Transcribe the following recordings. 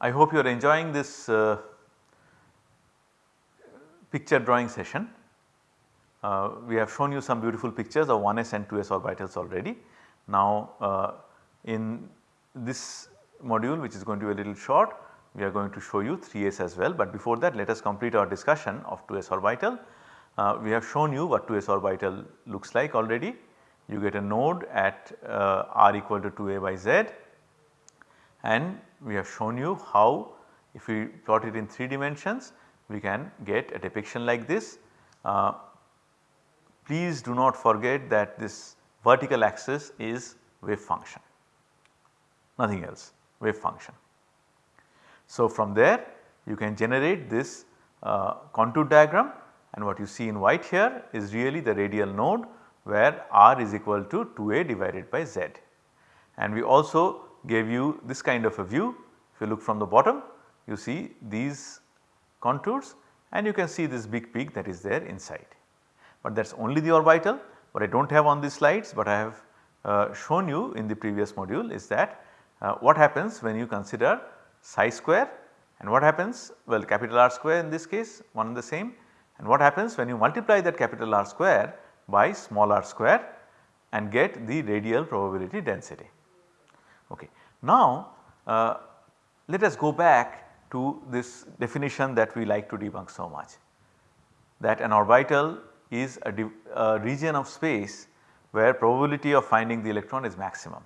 I hope you are enjoying this uh, picture drawing session. Uh, we have shown you some beautiful pictures of 1s and 2s orbitals already. Now uh, in this module which is going to be a little short we are going to show you 3s as well but before that let us complete our discussion of 2s orbital. Uh, we have shown you what 2s orbital looks like already. You get a node at uh, r equal to 2a by z and we have shown you how if we plot it in 3 dimensions we can get a depiction like this. Uh, please do not forget that this vertical axis is wave function nothing else wave function. So from there you can generate this uh, contour diagram and what you see in white here is really the radial node where r is equal to 2a divided by z. And we also gave you this kind of a view if you look from the bottom you see these contours and you can see this big peak that is there inside. But that is only the orbital what I do not have on these slides but I have uh, shown you in the previous module is that uh, what happens when you consider psi square and what happens well capital R square in this case one and the same and what happens when you multiply that capital R square by small r square and get the radial probability density. Okay. Now uh, let us go back to this definition that we like to debunk so much that an orbital is a, a region of space where probability of finding the electron is maximum.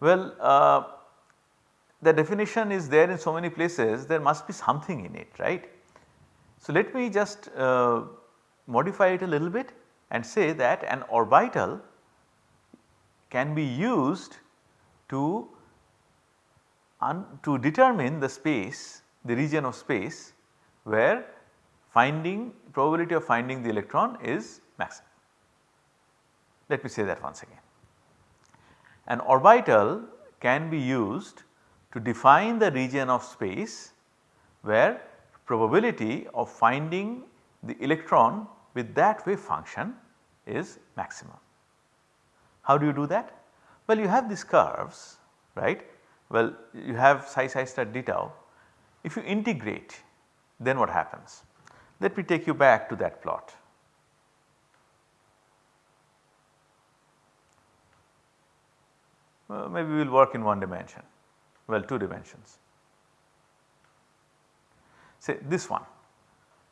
Well uh, the definition is there in so many places there must be something in it right. So let me just uh, modify it a little bit and say that an orbital can be used to to determine the space the region of space where finding probability of finding the electron is maximum. Let me say that once again. An orbital can be used to define the region of space where probability of finding the electron with that wave function is maximum. How do you do that? Well you have these curves right well you have psi psi star d tau. If you integrate then what happens? Let me take you back to that plot. Well, maybe we will work in one dimension, well 2 dimensions. Say this one,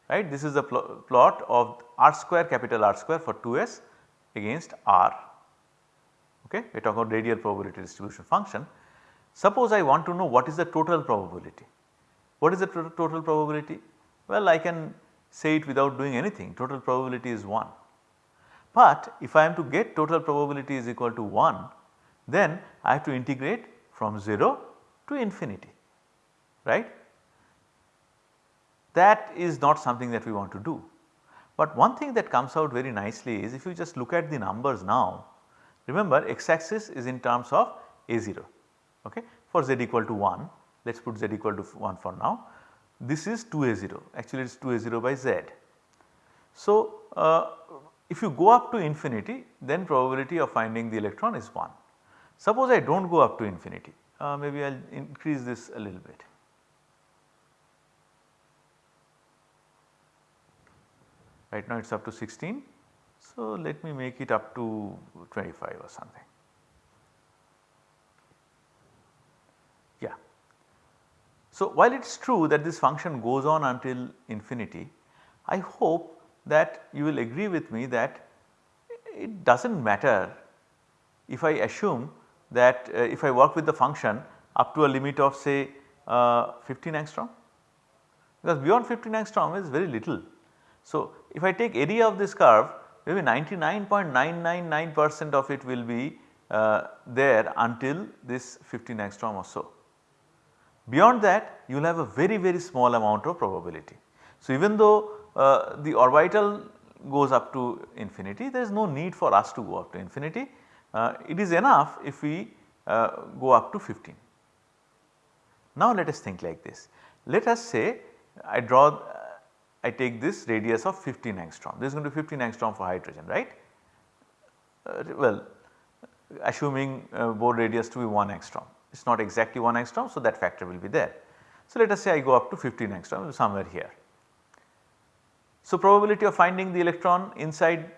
right. This is the pl plot of r square capital R square for 2s against r, okay. We are talking about radial probability distribution function. Suppose I want to know what is the total probability. What is the total probability? Well, I can say it without doing anything total probability is 1. But if I am to get total probability is equal to 1 then I have to integrate from 0 to infinity right. That is not something that we want to do. But one thing that comes out very nicely is if you just look at the numbers now remember x axis is in terms of a0 okay for z equal to 1 let us put z equal to 1 for now this is 2a0 actually it is 2a0 by z. So, uh, if you go up to infinity then probability of finding the electron is 1. Suppose I do not go up to infinity uh, maybe I will increase this a little bit. Right now it is up to 16. So, let me make it up to 25 or something. Yeah. So, while it is true that this function goes on until infinity, I hope that you will agree with me that it does not matter if I assume that uh, if I work with the function up to a limit of say uh, 15 angstrom because beyond 15 angstrom is very little. So, if I take area of this curve maybe 99.999 percent of it will be uh, there until this 15 angstrom or so. Beyond that you will have a very very small amount of probability. So, even though uh, the orbital goes up to infinity there is no need for us to go up to infinity. Uh, it is enough if we uh, go up to 15. Now let us think like this. Let us say I draw I take this radius of 15 angstrom this is going to be 15 angstrom for hydrogen right. Uh, well assuming uh, Bohr radius to be 1 angstrom it is not exactly 1 angstrom so that factor will be there. So, let us say I go up to 15 angstrom somewhere here. So, probability of finding the electron inside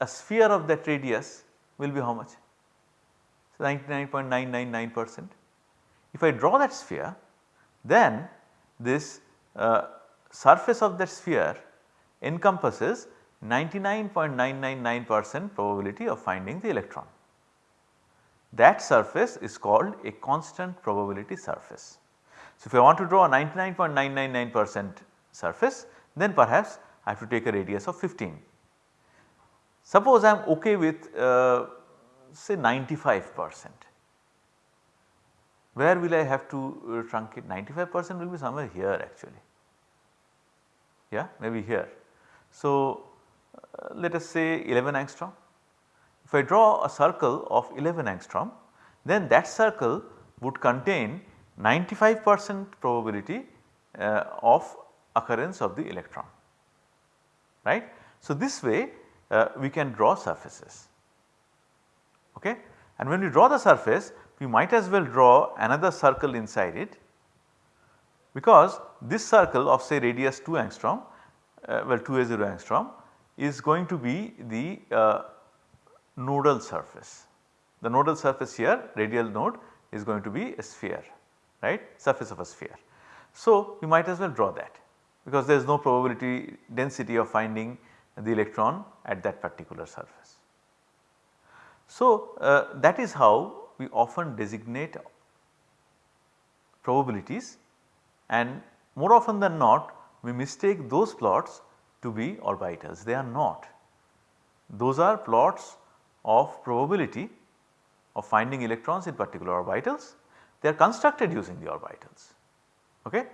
a sphere of that radius will be how much? So, 99.999 percent. If I draw that sphere then this surface of that sphere encompasses 99.999 percent probability of finding the electron. That surface is called a constant probability surface. So, if I want to draw a 99.999 percent surface then perhaps I have to take a radius of 15. Suppose I am okay with uh, say 95 percent where will I have to uh, truncate 95 percent will be somewhere here actually yeah maybe here. So, uh, let us say 11 angstrom. If I draw a circle of 11 angstrom then that circle would contain 95 percent probability uh, of occurrence of the electron right. So, this way uh, we can draw surfaces okay and when we draw the surface we might as well draw another circle inside it because this circle of say radius 2 angstrom uh, well 2 a 0 angstrom is going to be the uh, nodal surface. The nodal surface here radial node is going to be a sphere right surface of a sphere. So, we might as well draw that because there is no probability density of finding the electron at that particular surface. So, uh, that is how we often designate probabilities and more often than not we mistake those plots to be orbitals they are not. Those are plots of probability of finding electrons in particular orbitals they are constructed using the orbitals. Okay?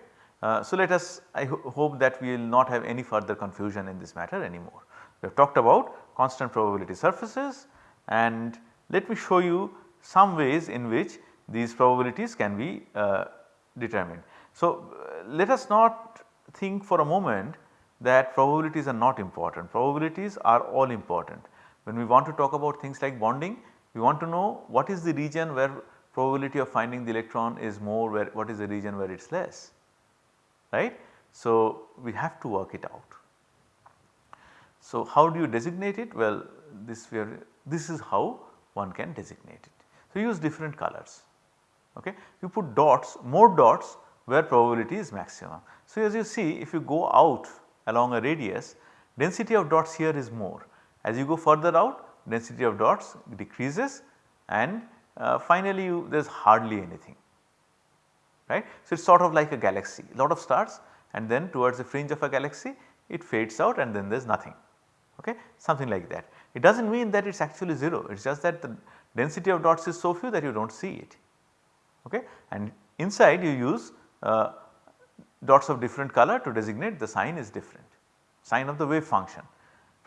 Uh, so, let us I ho hope that we will not have any further confusion in this matter anymore. We have talked about constant probability surfaces and let me show you some ways in which these probabilities can be uh, determined. So, uh, let us not think for a moment that probabilities are not important, probabilities are all important. When we want to talk about things like bonding, we want to know what is the region where probability of finding the electron is more, where what is the region where it is less right. So, we have to work it out. So, how do you designate it? Well, this we are, this is how one can designate it. So, use different colors okay. You put dots more dots where probability is maximum. So, as you see if you go out along a radius density of dots here is more as you go further out density of dots decreases and uh, finally there is hardly anything right. So, it is sort of like a galaxy lot of stars and then towards the fringe of a galaxy it fades out and then there is nothing okay something like that. It does not mean that it is actually 0 it is just that the density of dots is so few that you do not see it okay and inside you use uh, dots of different color to designate the sign is different sign of the wave function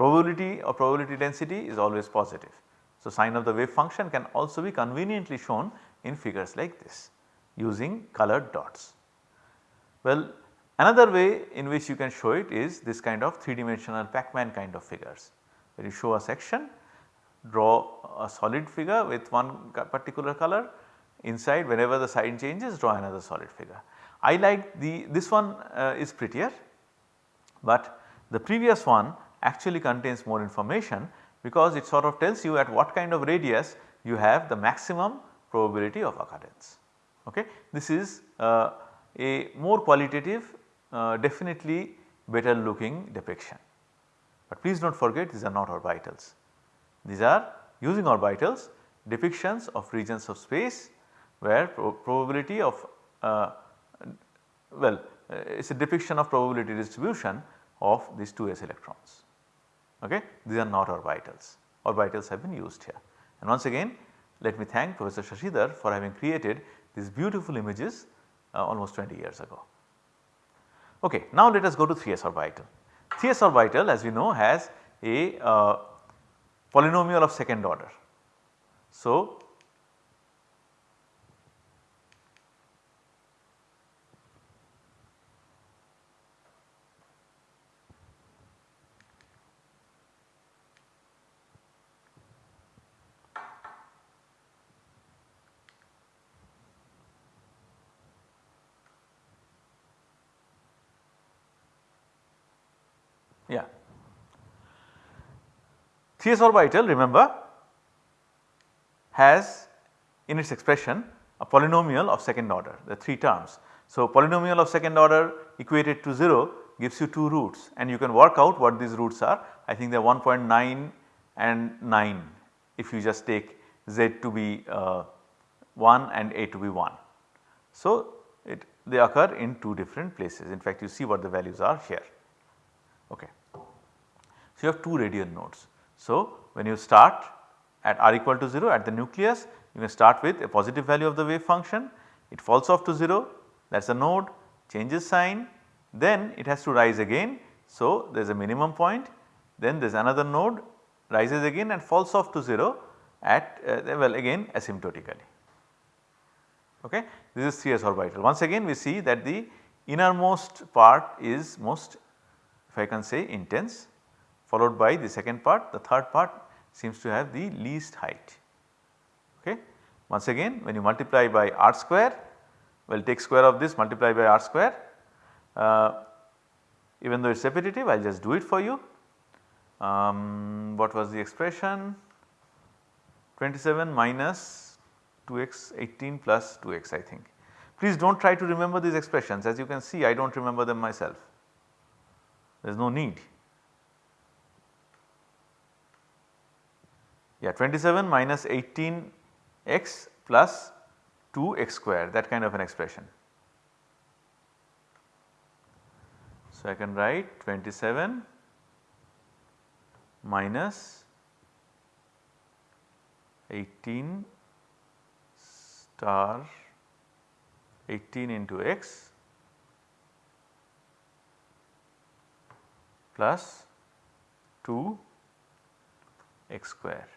probability or probability density is always positive. So, sign of the wave function can also be conveniently shown in figures like this using colored dots. Well another way in which you can show it is this kind of 3 dimensional Pac-Man kind of figures where you show a section draw a solid figure with one particular color inside whenever the sign changes draw another solid figure. I like the this one uh, is prettier but the previous one actually contains more information because it sort of tells you at what kind of radius you have the maximum probability of occurrence. Okay. This is uh, a more qualitative uh, definitely better looking depiction. But please do not forget these are not orbitals. These are using orbitals depictions of regions of space where pro probability of uh, well uh, it is a depiction of probability distribution of these 2s electrons. Okay. These are not orbitals, orbitals have been used here. And once again let me thank Professor Shashidhar for having created these beautiful images uh, almost 20 years ago. Okay, now let us go to 3s orbital. 3s orbital as we know has a uh, polynomial of second order. So, 3s orbital remember has in its expression a polynomial of second order the 3 terms. So, polynomial of second order equated to 0 gives you 2 roots and you can work out what these roots are. I think they are 1.9 and 9 if you just take z to be uh, 1 and a to be 1. So, it they occur in 2 different places in fact you see what the values are here. Okay. So, you have 2 radial nodes. So, when you start at r equal to 0 at the nucleus you can start with a positive value of the wave function it falls off to 0 that is a node changes sign then it has to rise again. So, there is a minimum point then there is another node rises again and falls off to 0 at uh, well again asymptotically. Okay. This is 3s orbital. Once again we see that the innermost part is most if I can say intense followed by the second part the third part seems to have the least height. Okay. Once again when you multiply by r square well take square of this multiply by r square uh, even though it is repetitive I will just do it for you. Um, what was the expression 27 minus 2x 18 plus 2x I think. Please do not try to remember these expressions as you can see I do not remember them myself there is no need. Yeah 27 minus 18 x plus 2 x square that kind of an expression. So, I can write 27 minus 18 star 18 into x plus 2 x square.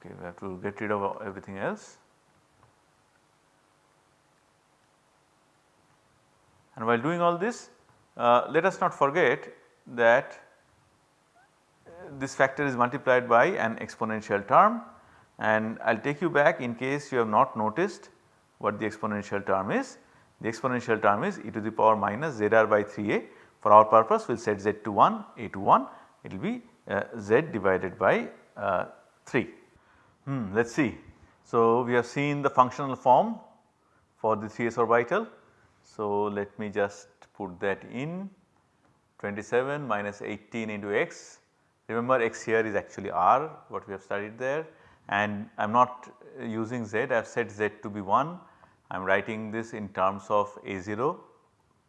Okay, we have to get rid of everything else. And while doing all this uh, let us not forget that uh, this factor is multiplied by an exponential term and I will take you back in case you have not noticed what the exponential term is. The exponential term is e to the power minus zr by 3a for our purpose we will set z to 1 a to 1 it will be uh, z divided by uh, 3. Hmm, let us see. So, we have seen the functional form for the 3s orbital so, let me just put that in 27 minus 18 into x. Remember x here is actually r what we have studied there and I am not using z I have set z to be 1. I am writing this in terms of a0.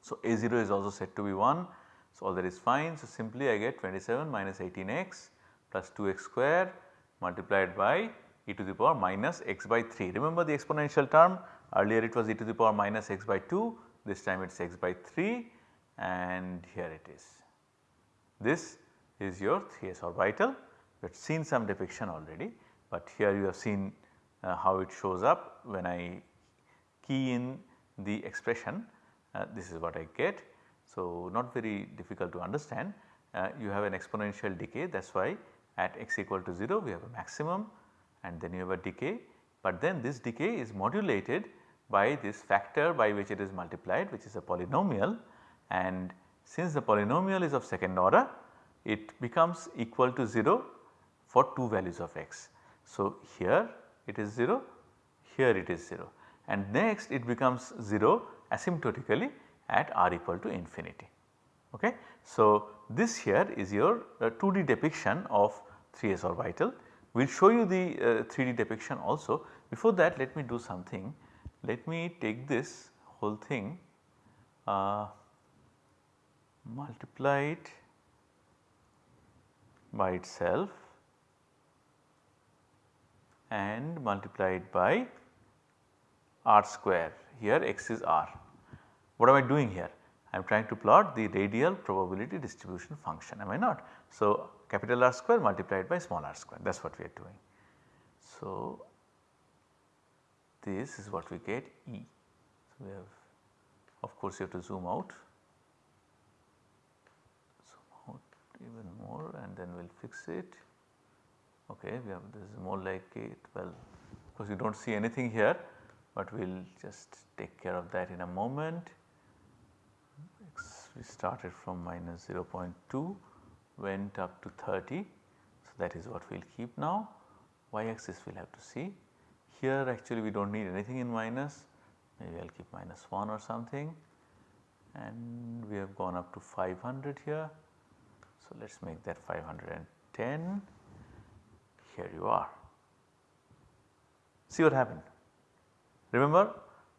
So, a0 is also set to be 1. So, all that is fine. So, simply I get 27 minus 18x plus 2x square multiplied by e to the power minus x by 3. Remember the exponential term? Earlier it was e to the power minus x by 2 this time it is x by 3 and here it is. This is your 3s orbital. We have seen some depiction already, but here you have seen uh, how it shows up when I key in the expression. Uh, this is what I get. So, not very difficult to understand. Uh, you have an exponential decay. That is why at x equal to 0 we have a maximum and then you have a decay, but then this decay is modulated by this factor by which it is multiplied which is a polynomial and since the polynomial is of second order it becomes equal to 0 for 2 values of x. So, here it is 0, here it is 0 and next it becomes 0 asymptotically at r equal to infinity. Okay. So, this here is your uh, 2D depiction of 3s orbital. We will show you the uh, 3D depiction also. Before that let me do something let me take this whole thing uh, multiply it by itself and multiply it by r square here x is r. What am I doing here? I am trying to plot the radial probability distribution function am I not. So, capital R square multiplied by small r square that is what we are doing. So, this is what we get E. So, we have of course you have to zoom out, zoom out even more and then we will fix it. Okay, we have this is more like it well of course you do not see anything here, but we will just take care of that in a moment. we started from minus 0.2 went up to 30. So, that is what we will keep now y axis we will have to see. Here actually we do not need anything in minus maybe I will keep minus 1 or something and we have gone up to 500 here. So, let us make that 510 here you are. See what happened. Remember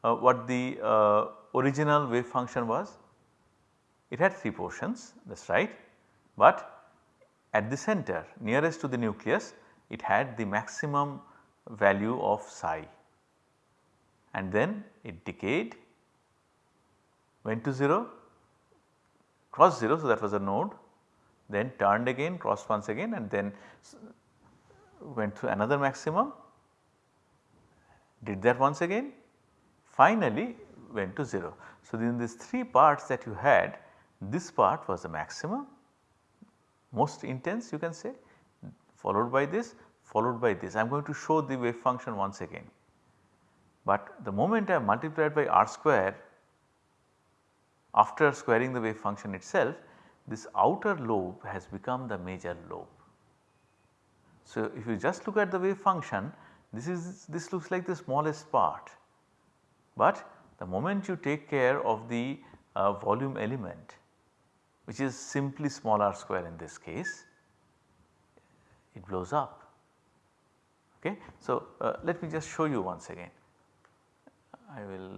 uh, what the uh, original wave function was? It had 3 portions that is right, but at the center nearest to the nucleus it had the maximum value of psi and then it decayed went to 0 crossed 0 so that was a node then turned again crossed once again and then went to another maximum did that once again finally went to 0. So, in these 3 parts that you had this part was the maximum most intense you can say followed by this followed by this. I am going to show the wave function once again. But the moment I multiplied by r square after squaring the wave function itself this outer lobe has become the major lobe. So, if you just look at the wave function this is this looks like the smallest part, but the moment you take care of the uh, volume element which is simply small r square in this case it blows up. Okay. So, uh, let me just show you once again. I will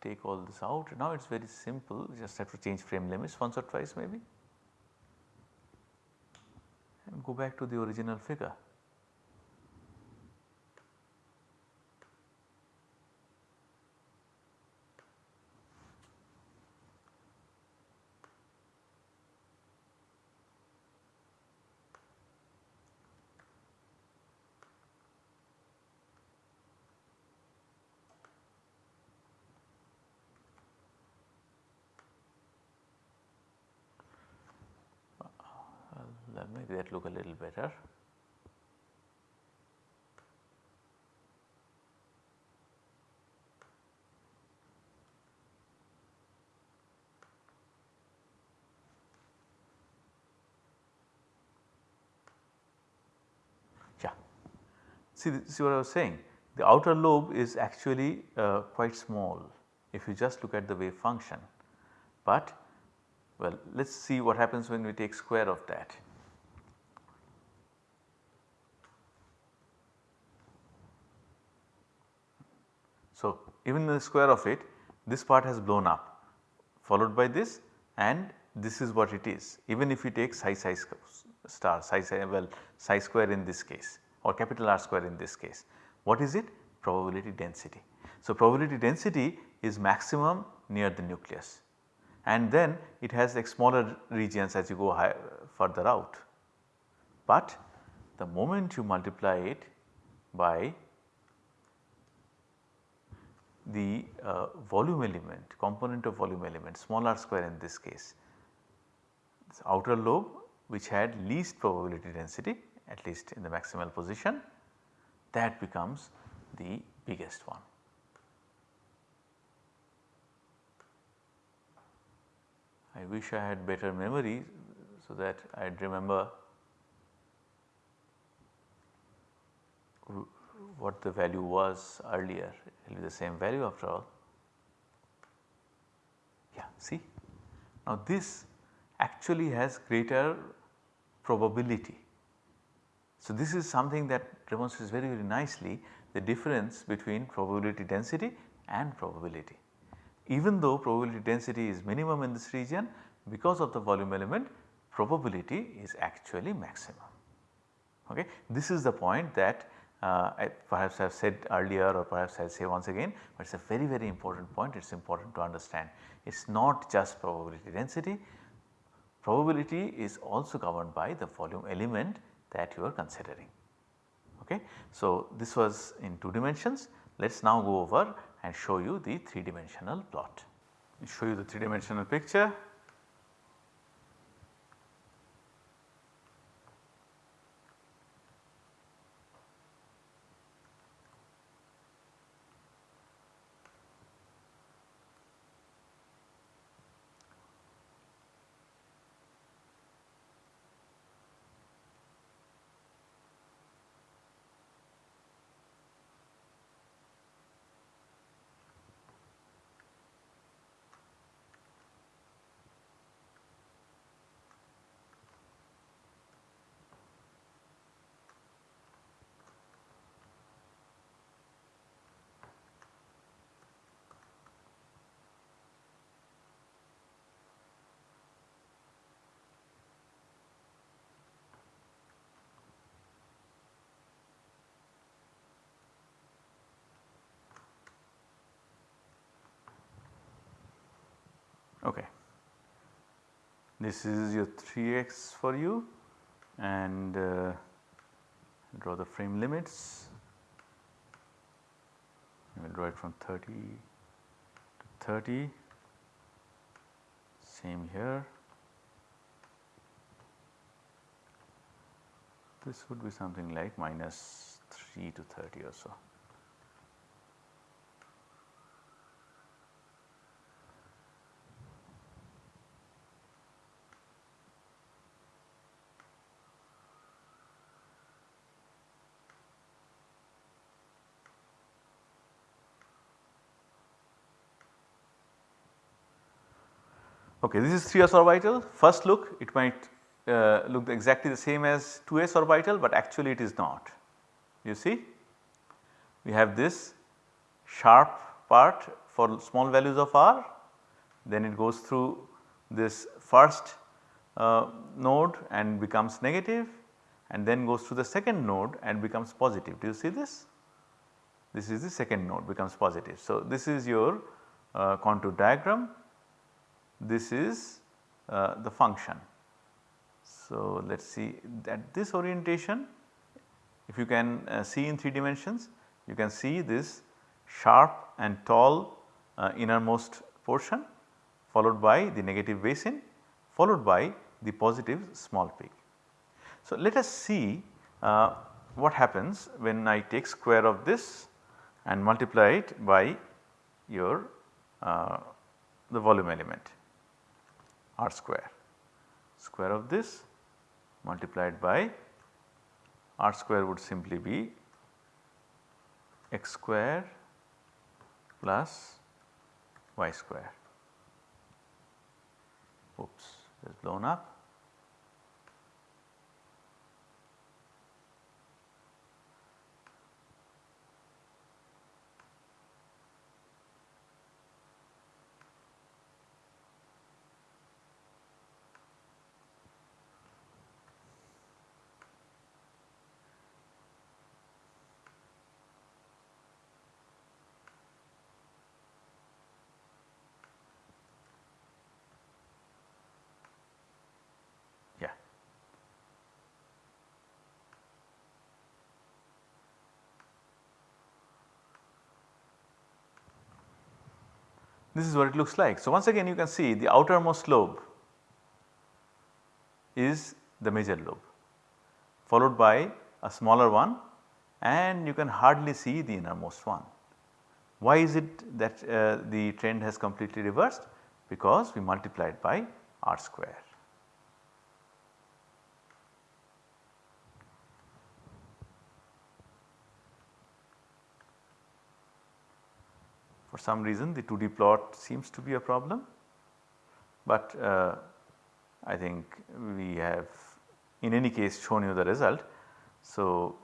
take all this out. Now it is very simple just have to change frame limits once or twice maybe and go back to the original figure. make that look a little better. Yeah, see, see what I was saying. The outer lobe is actually uh, quite small if you just look at the wave function, but well let us see what happens when we take square of that. So, even the square of it this part has blown up followed by this and this is what it is even if you take psi psi star psi psi well psi square in this case or capital R square in this case. What is it? Probability density. So, probability density is maximum near the nucleus and then it has like smaller regions as you go high, further out. But the moment you multiply it by the uh, volume element component of volume element small r square in this case this outer lobe which had least probability density at least in the maximal position that becomes the biggest one. I wish I had better memory so that I would remember what the value was earlier it will be the same value after all. Yeah see now this actually has greater probability. So this is something that demonstrates very very nicely the difference between probability density and probability. Even though probability density is minimum in this region because of the volume element probability is actually maximum. Okay. This is the point that uh, I perhaps I have said earlier or perhaps I will say once again, but it is a very very important point it is important to understand. It is not just probability density, probability is also governed by the volume element that you are considering. Okay. So, this was in 2 dimensions let us now go over and show you the 3 dimensional plot. Show you the 3 dimensional picture Okay. This is your 3x for you and uh, draw the frame limits. We will draw it from 30 to 30, same here. This would be something like minus 3 to 30 or so. Okay, this is 3s orbital. First look it might uh, look exactly the same as 2s orbital, but actually it is not. You see we have this sharp part for small values of r, then it goes through this first uh, node and becomes negative and then goes to the second node and becomes positive. Do you see this? This is the second node becomes positive. So, this is your uh, contour diagram this is uh, the function. So, let us see that this orientation if you can uh, see in 3 dimensions you can see this sharp and tall uh, innermost portion followed by the negative basin followed by the positive small peak. So, let us see uh, what happens when I take square of this and multiply it by your uh, the volume element r square. Square of this multiplied by r square would simply be x square plus y square. Oops, it is blown up. This is what it looks like. So, once again you can see the outermost lobe is the major lobe followed by a smaller one and you can hardly see the innermost one. Why is it that uh, the trend has completely reversed? Because we multiplied by r square. For some reason the 2D plot seems to be a problem, but uh, I think we have in any case shown you the result. So,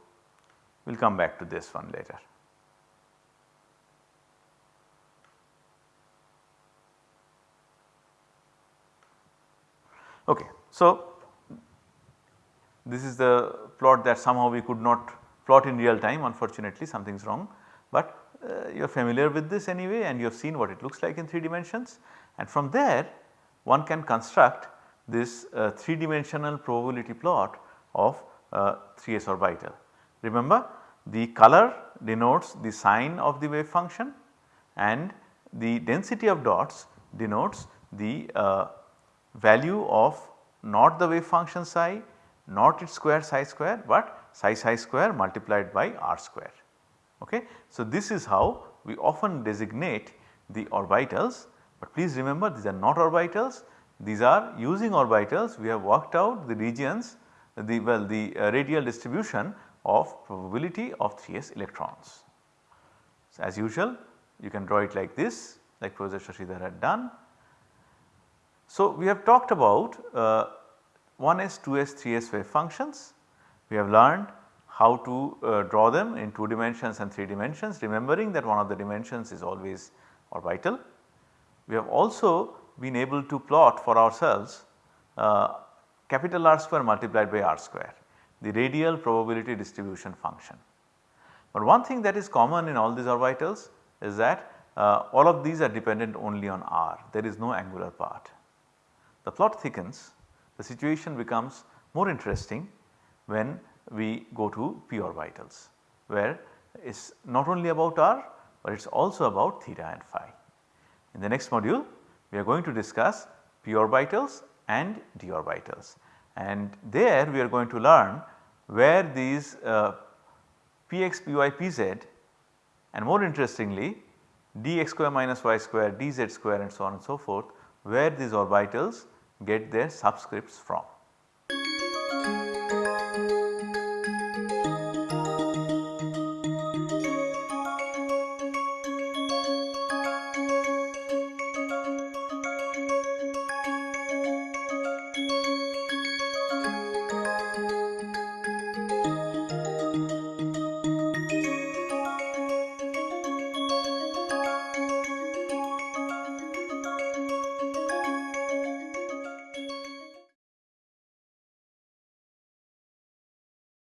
we will come back to this one later. Okay. So, this is the plot that somehow we could not plot in real time unfortunately something is wrong, but uh, you are familiar with this anyway and you have seen what it looks like in 3 dimensions and from there one can construct this uh, 3 dimensional probability plot of uh, 3s orbital. Remember the color denotes the sign of the wave function and the density of dots denotes the uh, value of not the wave function psi, not its square psi square but psi psi square multiplied by r square. Okay. So, this is how we often designate the orbitals, but please remember these are not orbitals, these are using orbitals we have worked out the regions the well the uh, radial distribution of probability of 3s electrons. So, as usual you can draw it like this like Professor Shashidhar had done. So, we have talked about uh, 1s, 2s, 3s wave functions. We have learned how to uh, draw them in 2 dimensions and 3 dimensions remembering that one of the dimensions is always orbital. We have also been able to plot for ourselves uh, capital R square multiplied by R square the radial probability distribution function. But one thing that is common in all these orbitals is that uh, all of these are dependent only on r there is no angular part. The plot thickens the situation becomes more interesting when we go to p orbitals where it is not only about r but it is also about theta and phi. In the next module we are going to discuss p orbitals and d orbitals and there we are going to learn where these uh, px, py, pz and more interestingly dx square minus y square, dz square and so on and so forth where these orbitals get their subscripts from.